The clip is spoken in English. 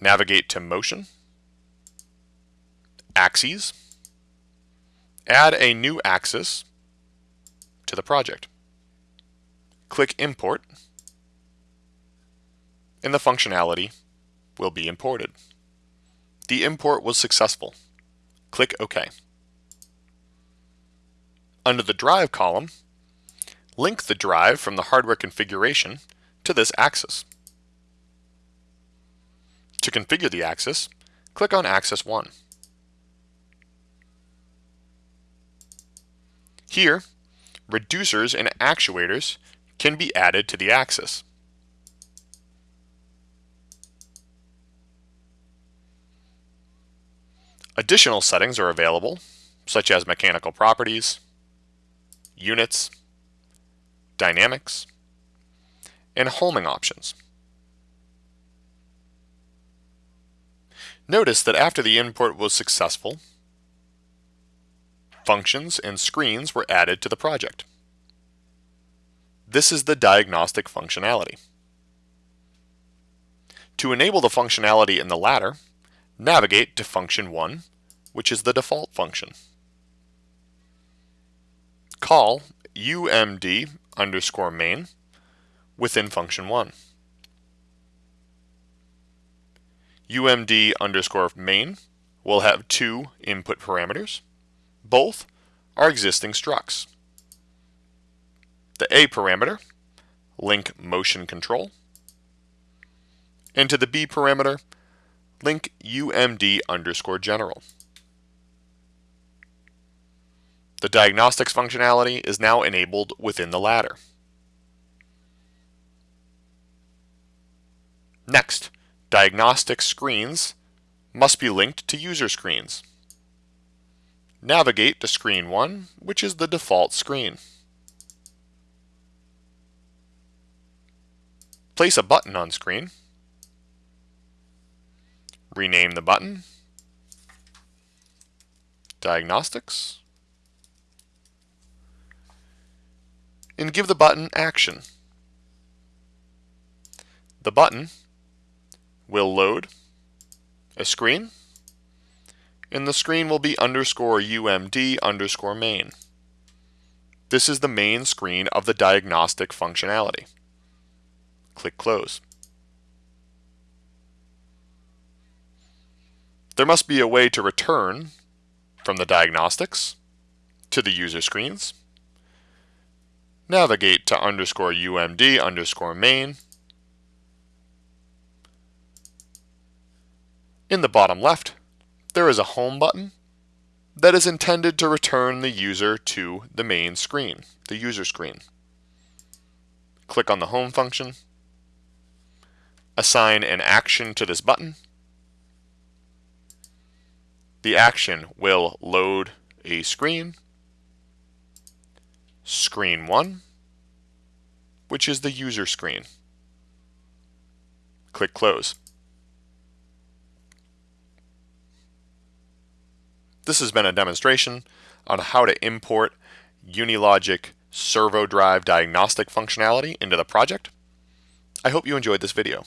navigate to Motion, Axes, add a new axis to the project. Click Import, and the functionality will be imported. The import was successful. Click OK. Under the Drive column, link the drive from the hardware configuration to this axis. To configure the axis, click on Axis 1. Here, reducers and actuators can be added to the axis. Additional settings are available, such as mechanical properties, units, dynamics, and homing options. Notice that after the import was successful, functions and screens were added to the project. This is the diagnostic functionality. To enable the functionality in the ladder, navigate to function 1, which is the default function. Call umd underscore main within function 1. Umd underscore main will have two input parameters. Both are existing structs. The A parameter, link motion control, and to the B parameter, link umd underscore general. The diagnostics functionality is now enabled within the ladder. Next, diagnostic screens must be linked to user screens. Navigate to screen 1, which is the default screen. Place a button on screen. Rename the button. Diagnostics. And give the button action. The button will load a screen and the screen will be underscore umd underscore main. This is the main screen of the diagnostic functionality. Click Close. There must be a way to return from the diagnostics to the user screens. Navigate to underscore umd underscore main. In the bottom left, there is a home button that is intended to return the user to the main screen, the user screen. Click on the home function, assign an action to this button, the action will load a screen, screen 1, which is the user screen. Click Close. This has been a demonstration on how to import Unilogic servo drive diagnostic functionality into the project. I hope you enjoyed this video.